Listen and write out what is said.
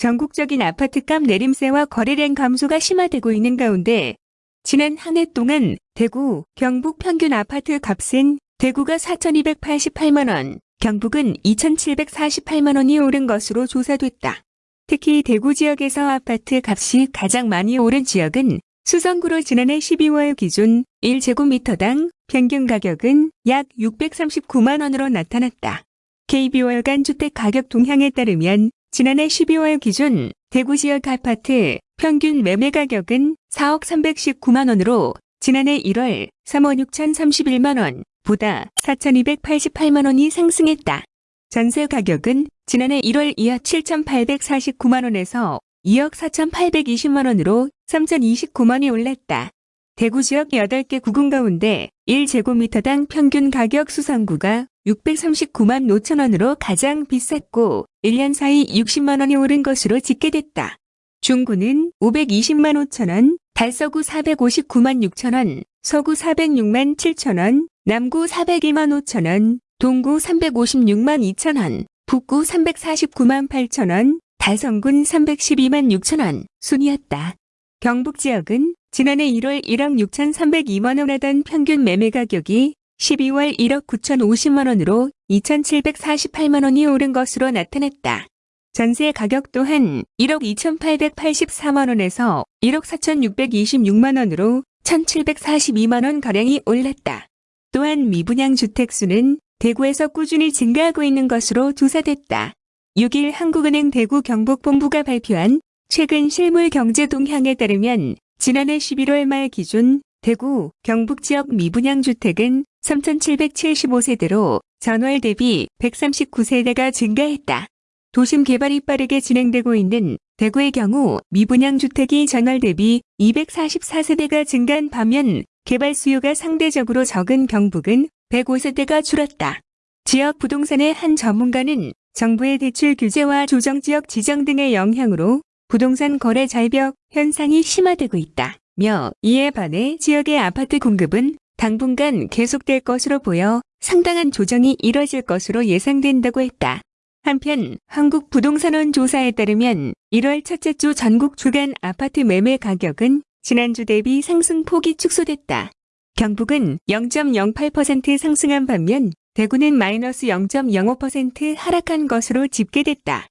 전국적인 아파트값 내림세와 거래량 감소가 심화되고 있는 가운데 지난 한 해 동안 대구, 경북 평균 아파트 값은 대구가 4,288만 원, 경북은 2,748만 원이 오른 것으로 조사됐다. 특히 대구 지역에서 아파트 값이 가장 많이 오른 지역은 수성구로 지난해 12월 기준 1제곱미터당 평균 가격은 약 639만 원으로 나타났다. KB월간 주택 가격 동향에 따르면 지난해 12월 기준 대구 지역 아파트 평균 매매 가격은 4억 319만 원으로 지난해 1월 3억 6,031만 원 보다 4,288만 원이 상승했다. 전세 가격은 지난해 1월 2억 7,849만 원에서 2억 4,820만 원으로 3,029만이 올랐다. 대구 지역 8개 구군 가운데 1제곱미터당 평균 가격 수성구가 639만 5천 원으로 가장 비쌌고 1년 사이 60만 원이 오른 것으로 집계됐다. 중구는 520만 5천 원, 달서구 459만 6천 원, 서구 406만 7천 원, 남구 402만 5천 원, 동구 356만 2천 원, 북구 349만 8천 원, 달성군 312만 6천 원 순이었다. 경북 지역은 지난해 1월 1억 6,302만 원 하던 평균 매매 가격이 12월 1억 9,050만 원으로 2,748만 원이 오른 것으로 나타났다. 전세 가격 또한 1억 2,884만 원에서 1억 4,626만 원으로 1,742만 원 가량이 올랐다. 또한 미분양 주택 수는 대구에서 꾸준히 증가하고 있는 것으로 조사됐다. 6일 한국은행 대구 경북본부가 발표한 최근 실물 경제 동향에 따르면 지난해 11월 말 기준 대구, 경북 지역 미분양 주택은 3,775세대로 전월 대비 139세대가 증가했다. 도심 개발이 빠르게 진행되고 있는 대구의 경우 미분양 주택이 전월 대비 244세대가 증가한 반면 개발 수요가 상대적으로 적은 경북은 105세대가 줄었다. 지역 부동산의 한 전문가는 정부의 대출 규제와 조정지역 지정 등의 영향으로 부동산 거래 절벽 현상이 심화되고 있다 며 이에 반해 지역의 아파트 공급은 당분간 계속될 것으로 보여 상당한 조정이 이뤄질 것으로 예상된다고 했다. 한편 한국 부동산원 조사에 따르면 1월 첫째 주 전국 주간 아파트 매매 가격은 지난주 대비 상승폭이 축소됐다. 경북은 0.08% 상승한 반면 대구는 마이너스 0.05% 하락한 것으로 집계됐다.